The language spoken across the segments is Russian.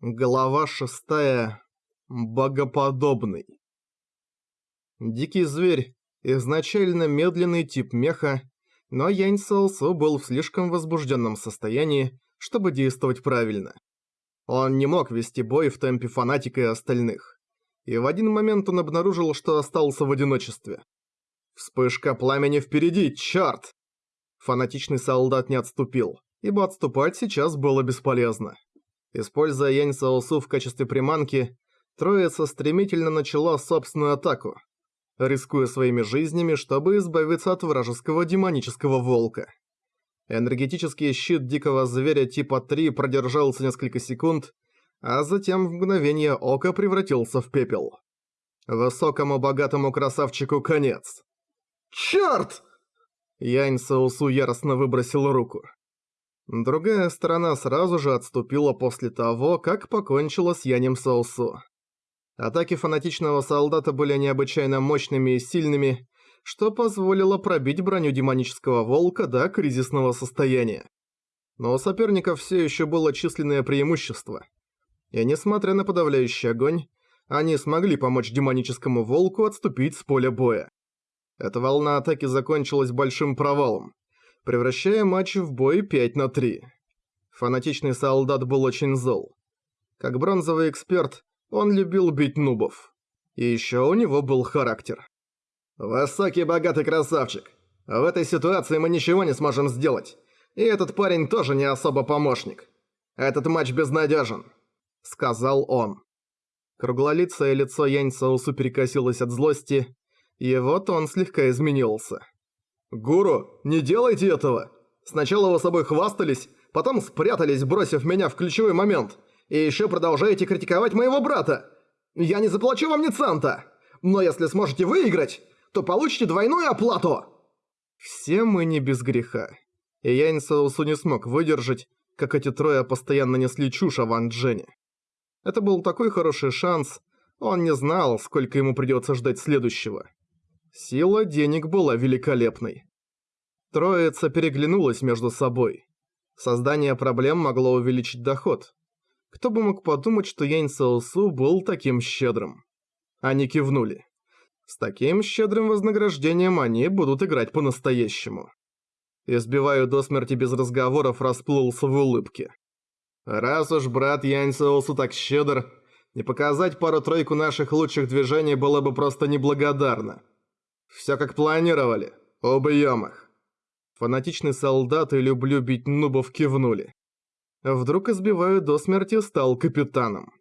Глава шестая. Богоподобный. Дикий зверь – изначально медленный тип меха, но Янь Саосу был в слишком возбужденном состоянии, чтобы действовать правильно. Он не мог вести бой в темпе фанатика и остальных. И в один момент он обнаружил, что остался в одиночестве. Вспышка пламени впереди, чёрт! Фанатичный солдат не отступил, ибо отступать сейчас было бесполезно. Используя Янь Саосу в качестве приманки, троица стремительно начала собственную атаку, рискуя своими жизнями, чтобы избавиться от вражеского демонического волка. Энергетический щит дикого зверя типа 3 продержался несколько секунд, а затем в мгновение ока превратился в пепел. Высокому богатому красавчику конец. «Чёрт!» Янь Саусу яростно выбросил руку. Другая сторона сразу же отступила после того, как покончила с Янем Соусу. Атаки фанатичного солдата были необычайно мощными и сильными, что позволило пробить броню демонического волка до кризисного состояния. Но у соперников все еще было численное преимущество. И несмотря на подавляющий огонь, они смогли помочь демоническому волку отступить с поля боя. Эта волна атаки закончилась большим провалом превращая матч в бой 5 на 3. Фанатичный солдат был очень зол. Как бронзовый эксперт, он любил бить нубов. И еще у него был характер. «Высокий богатый красавчик. В этой ситуации мы ничего не сможем сделать. И этот парень тоже не особо помощник. Этот матч безнадежен», — сказал он. Круглолицое лицо Янь Саусу перекосилось от злости, и вот он слегка изменился. «Гуру, не делайте этого! Сначала вы собой хвастались, потом спрятались, бросив меня в ключевой момент, и еще продолжаете критиковать моего брата! Я не заплачу вам ни цента! Но если сможете выиграть, то получите двойную оплату!» Все мы не без греха. И Янь Саусу не смог выдержать, как эти трое постоянно несли чушь о Ван Джене. Это был такой хороший шанс, он не знал, сколько ему придется ждать следующего. Сила денег была великолепной. Троица переглянулась между собой. Создание проблем могло увеличить доход. Кто бы мог подумать, что Янь Саосу был таким щедрым. Они кивнули. С таким щедрым вознаграждением они будут играть по-настоящему. Избиваю до смерти без разговоров расплылся в улыбке. Раз уж брат Янь Саосу так щедр, не показать пару-тройку наших лучших движений было бы просто неблагодарно. Все как планировали. Убьем их. Солдат и люблю бить нубов кивнули. Вдруг избиваю до смерти стал капитаном.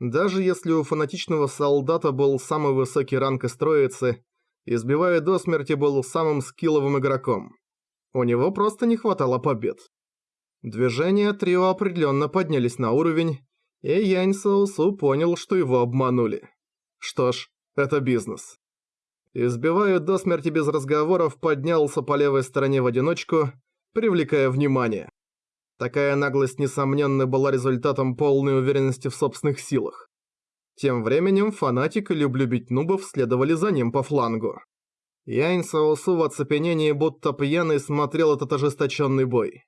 Даже если у фанатичного солдата был самый высокий ранг из троицы, избивая до смерти был самым скилловым игроком. У него просто не хватало побед. Движения трио определенно поднялись на уровень, и Янь Саусу понял, что его обманули. Что ж, это бизнес. Избиваю до смерти без разговоров, поднялся по левой стороне в одиночку, привлекая внимание. Такая наглость, несомненно, была результатом полной уверенности в собственных силах. Тем временем фанатик и люблю бить нубов следовали за ним по флангу. Янь Саосу в оцепенении, будто пьяный, смотрел этот ожесточенный бой.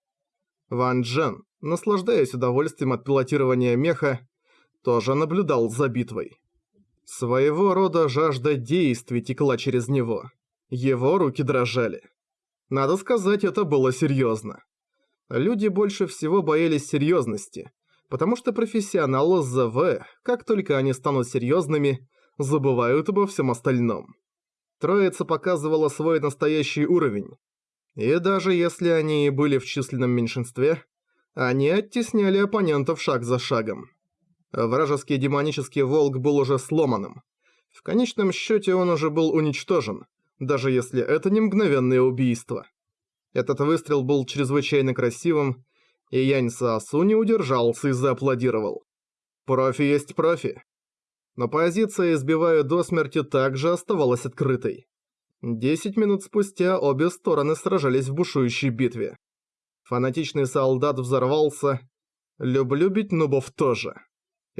Ван Джен, наслаждаясь удовольствием от пилотирования меха, тоже наблюдал за битвой. Своего рода жажда действий текла через него. Его руки дрожали. Надо сказать, это было серьезно. Люди больше всего боялись серьезности, потому что профессионалы ЗВ, как только они станут серьезными, забывают обо всем остальном. Троица показывала свой настоящий уровень. И даже если они и были в численном меньшинстве, они оттесняли оппонентов шаг за шагом. Вражеский демонический волк был уже сломанным. В конечном счете он уже был уничтожен, даже если это не мгновенное убийство. Этот выстрел был чрезвычайно красивым, и Янь Саосу не удержался и зааплодировал. Профи есть профи. Но позиция «избиваю до смерти» также оставалась открытой. Десять минут спустя обе стороны сражались в бушующей битве. Фанатичный солдат взорвался. Люблю бить нубов тоже.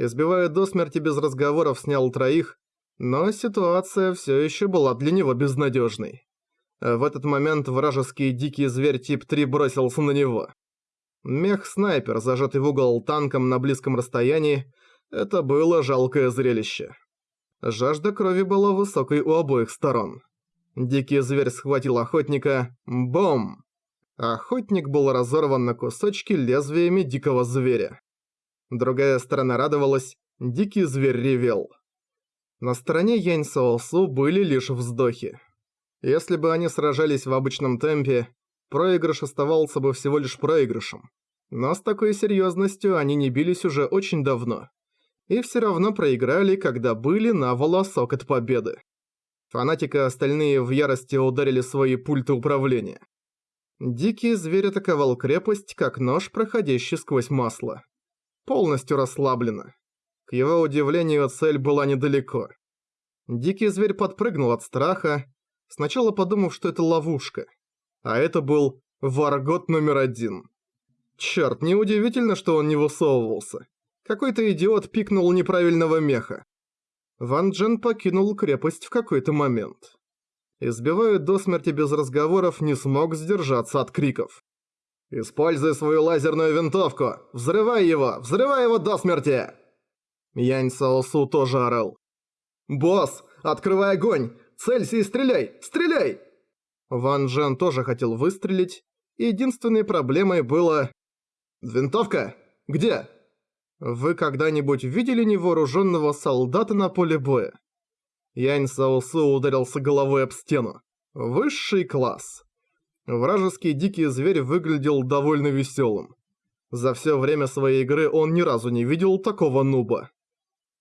Избивая до смерти без разговоров снял троих, но ситуация все еще была для него безнадежной. В этот момент вражеский дикий зверь тип 3 бросился на него. Мех-снайпер, зажатый в угол танком на близком расстоянии, это было жалкое зрелище. Жажда крови была высокой у обоих сторон. Дикий зверь схватил охотника. Бом! Охотник был разорван на кусочки лезвиями дикого зверя. Другая сторона радовалась, дикий зверь ревел. На стороне Янь Саосу были лишь вздохи. Если бы они сражались в обычном темпе, проигрыш оставался бы всего лишь проигрышем. Но с такой серьезностью они не бились уже очень давно. И все равно проиграли, когда были на волосок от победы. Фанатика остальные в ярости ударили свои пульты управления. Дикий зверь атаковал крепость, как нож, проходящий сквозь масло. Полностью расслабленно. К его удивлению, цель была недалеко. Дикий зверь подпрыгнул от страха, сначала подумав, что это ловушка. А это был Варгот номер один. Чёрт, неудивительно, что он не высовывался. Какой-то идиот пикнул неправильного меха. Ван Джен покинул крепость в какой-то момент. Избивая до смерти без разговоров, не смог сдержаться от криков. «Используй свою лазерную винтовку! Взрывай его! Взрывай его до смерти!» Янь Саосу тоже орал. «Босс, открывай огонь! Целься и стреляй! Стреляй!» Ван Джен тоже хотел выстрелить. Единственной проблемой было... «Винтовка? Где?» Вы когда-нибудь видели невооруженного солдата на поле боя? Янь Саосу ударился головой об стену. Высший класс. Вражеский дикий зверь выглядел довольно веселым. За все время своей игры он ни разу не видел такого нуба.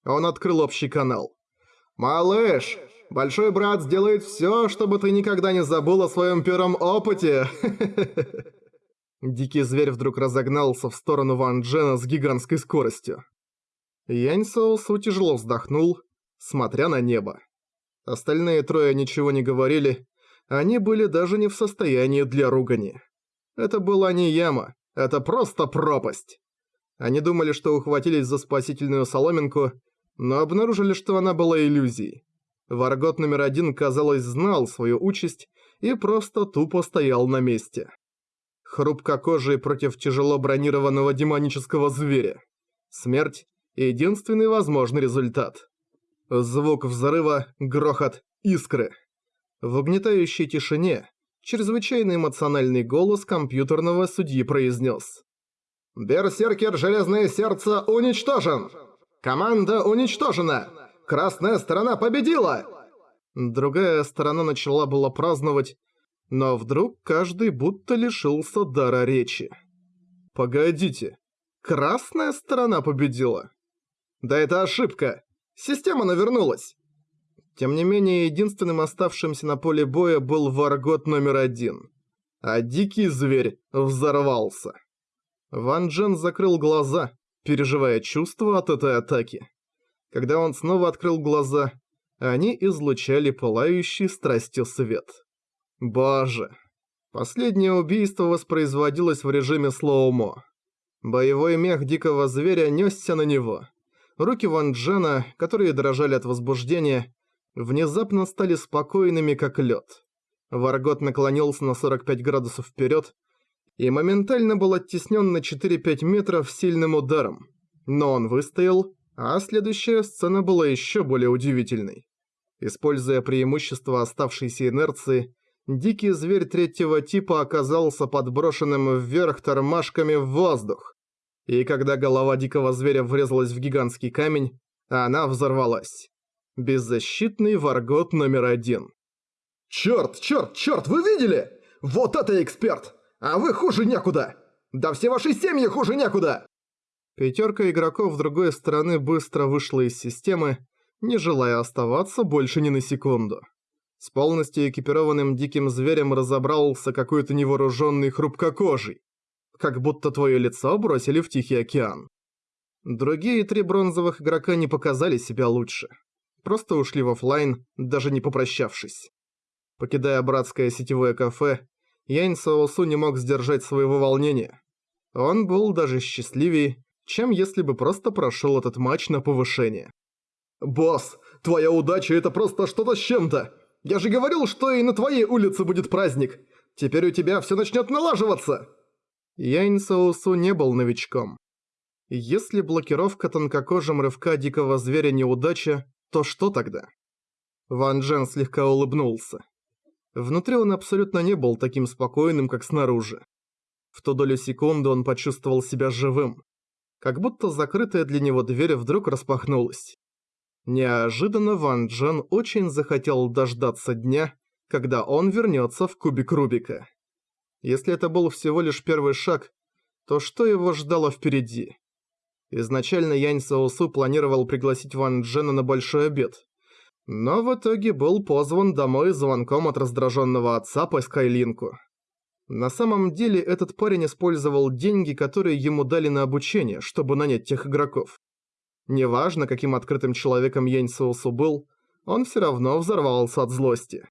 Он открыл общий канал. «Малыш, большой брат сделает все, чтобы ты никогда не забыл о своем первом опыте!» Дикий зверь вдруг разогнался в сторону Ван Джена с гигантской скоростью. Янь Соусу тяжело вздохнул, смотря на небо. Остальные трое ничего не говорили, они были даже не в состоянии для ругани. Это была не яма, это просто пропасть. Они думали, что ухватились за спасительную соломинку, но обнаружили, что она была иллюзией. Варгот номер один, казалось, знал свою участь и просто тупо стоял на месте. Хрупкокожий против тяжело бронированного демонического зверя. Смерть – единственный возможный результат. Звук взрыва, грохот, искры. В угнетающей тишине чрезвычайно эмоциональный голос компьютерного судьи произнес. «Берсеркер Железное Сердце уничтожен! Команда уничтожена! Красная сторона победила!» Другая сторона начала было праздновать, но вдруг каждый будто лишился дара речи. «Погодите, красная сторона победила?» «Да это ошибка! Система навернулась!» Тем не менее, единственным оставшимся на поле боя был Варгот номер один. А дикий зверь взорвался. Ван Джен закрыл глаза, переживая чувства от этой атаки. Когда он снова открыл глаза, они излучали пылающий страстью свет. Боже. Последнее убийство воспроизводилось в режиме слоумо. Боевой мех дикого зверя несся на него. Руки Ван Джена, которые дрожали от возбуждения, внезапно стали спокойными, как лед. Варгот наклонился на 45 градусов вперед и моментально был оттеснен на 4-5 метров сильным ударом. Но он выстоял, а следующая сцена была еще более удивительной. Используя преимущество оставшейся инерции, дикий зверь третьего типа оказался подброшенным вверх тормашками в воздух. И когда голова дикого зверя врезалась в гигантский камень, она взорвалась. Беззащитный варгот номер один. «Чёрт, чёрт, чёрт, вы видели? Вот это эксперт! А вы хуже некуда! Да все ваши семьи хуже некуда!» Пятерка игроков другой стороны быстро вышла из системы, не желая оставаться больше ни на секунду. С полностью экипированным диким зверем разобрался какой-то невооруженный хрупкокожий. Как будто твое лицо бросили в Тихий океан. Другие три бронзовых игрока не показали себя лучше просто ушли в офлайн, даже не попрощавшись. Покидая братское сетевое кафе, Янь Саосу не мог сдержать своего волнения. Он был даже счастливее, чем если бы просто прошел этот матч на повышение. «Босс, твоя удача это просто что-то с чем-то! Я же говорил, что и на твоей улице будет праздник! Теперь у тебя все начнет налаживаться!» Янь Соусу не был новичком. Если блокировка тонкокожим рывка дикого зверя неудача, то что тогда? Ван Джен слегка улыбнулся. Внутри он абсолютно не был таким спокойным, как снаружи. В ту долю секунды он почувствовал себя живым. Как будто закрытая для него дверь вдруг распахнулась. Неожиданно Ван Джен очень захотел дождаться дня, когда он вернется в кубик Рубика. Если это был всего лишь первый шаг, то что его ждало впереди? Изначально Янь Саосу планировал пригласить Ван Джена на большой обед. Но в итоге был позван домой звонком от раздраженного отца по Скайлинку. На самом деле этот парень использовал деньги, которые ему дали на обучение, чтобы нанять тех игроков. Неважно, каким открытым человеком Янь Саосу был, он все равно взорвался от злости.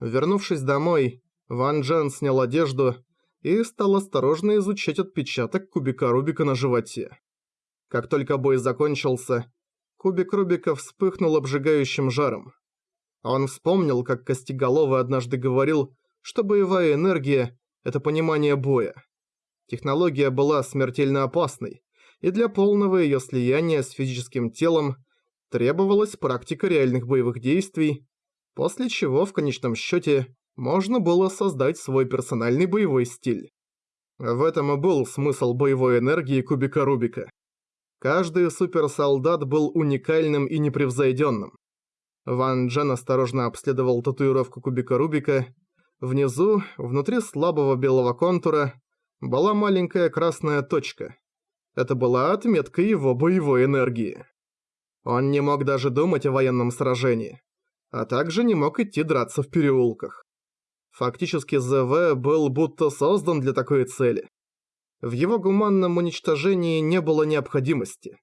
Вернувшись домой, Ван Джен снял одежду и стал осторожно изучать отпечаток кубика Рубика на животе. Как только бой закончился, кубик Рубика вспыхнул обжигающим жаром. Он вспомнил, как Костеголовый однажды говорил, что боевая энергия – это понимание боя. Технология была смертельно опасной, и для полного ее слияния с физическим телом требовалась практика реальных боевых действий, после чего в конечном счете можно было создать свой персональный боевой стиль. В этом и был смысл боевой энергии кубика Рубика. Каждый суперсолдат был уникальным и непревзойденным. Ван Джен осторожно обследовал татуировку кубика Рубика. Внизу, внутри слабого белого контура, была маленькая красная точка. Это была отметка его боевой энергии. Он не мог даже думать о военном сражении, а также не мог идти драться в переулках. Фактически ЗВ был будто создан для такой цели. В его гуманном уничтожении не было необходимости.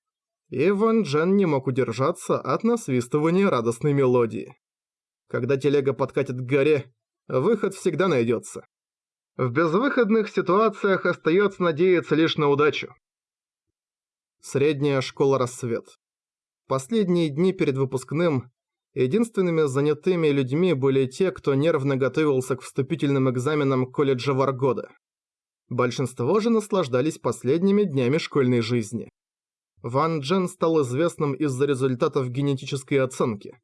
И Ван Джен не мог удержаться от насвистывания радостной мелодии. Когда телега подкатит к горе, выход всегда найдется. В безвыходных ситуациях остается надеяться лишь на удачу. Средняя школа «Рассвет». Последние дни перед выпускным единственными занятыми людьми были те, кто нервно готовился к вступительным экзаменам колледжа Варгода. Большинство же наслаждались последними днями школьной жизни. Ван Джен стал известным из-за результатов генетической оценки.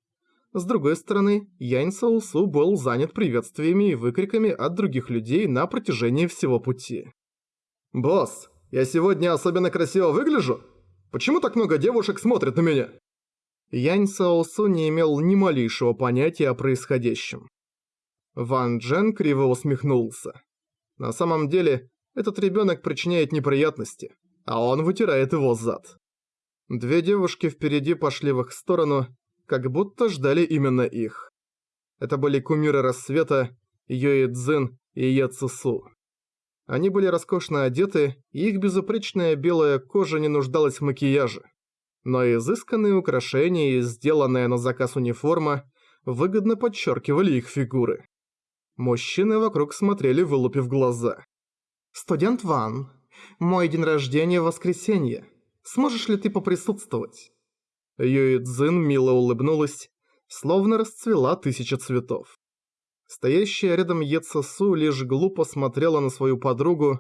С другой стороны, Янь Саусу был занят приветствиями и выкриками от других людей на протяжении всего пути. «Босс, я сегодня особенно красиво выгляжу? Почему так много девушек смотрят на меня?» Янь Саосу не имел ни малейшего понятия о происходящем. Ван Джен криво усмехнулся. На самом деле, этот ребенок причиняет неприятности, а он вытирает его зад. Две девушки впереди пошли в их сторону, как будто ждали именно их. Это были кумиры рассвета, Йои Цзин и Е Цусу. Они были роскошно одеты, и их безупречная белая кожа не нуждалась в макияже. Но изысканные украшения и сделанная на заказ униформа выгодно подчеркивали их фигуры. Мужчины вокруг смотрели, вылупив глаза. «Студент Ван, мой день рождения в воскресенье. Сможешь ли ты поприсутствовать?» Юи Цзин мило улыбнулась, словно расцвела тысяча цветов. Стоящая рядом Е Цесу лишь глупо смотрела на свою подругу.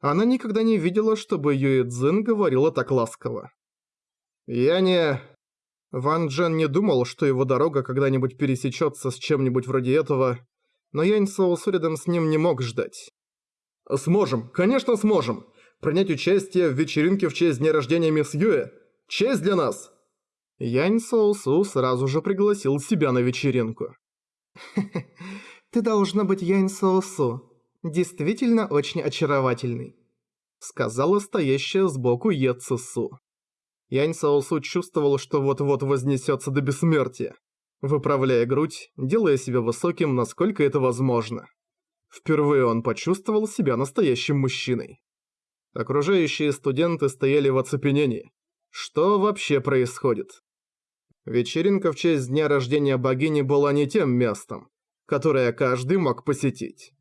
Она никогда не видела, чтобы Юи Цзин говорила так ласково. «Я не...» Ван Джен не думал, что его дорога когда-нибудь пересечется с чем-нибудь вроде этого, но Янь Соусу рядом с ним не мог ждать. «Сможем, конечно сможем! Принять участие в вечеринке в честь дня рождения мисс Юэ – честь для нас!» Янь Соусу сразу же пригласил себя на вечеринку. «Ты должна быть Янь Соусу. Действительно очень очаровательный», – сказала стоящая сбоку Е Цису. Янь Соусу чувствовал, что вот-вот вознесется до бессмертия, выправляя грудь, делая себя высоким, насколько это возможно. Впервые он почувствовал себя настоящим мужчиной. Окружающие студенты стояли в оцепенении. Что вообще происходит? Вечеринка в честь дня рождения богини была не тем местом, которое каждый мог посетить.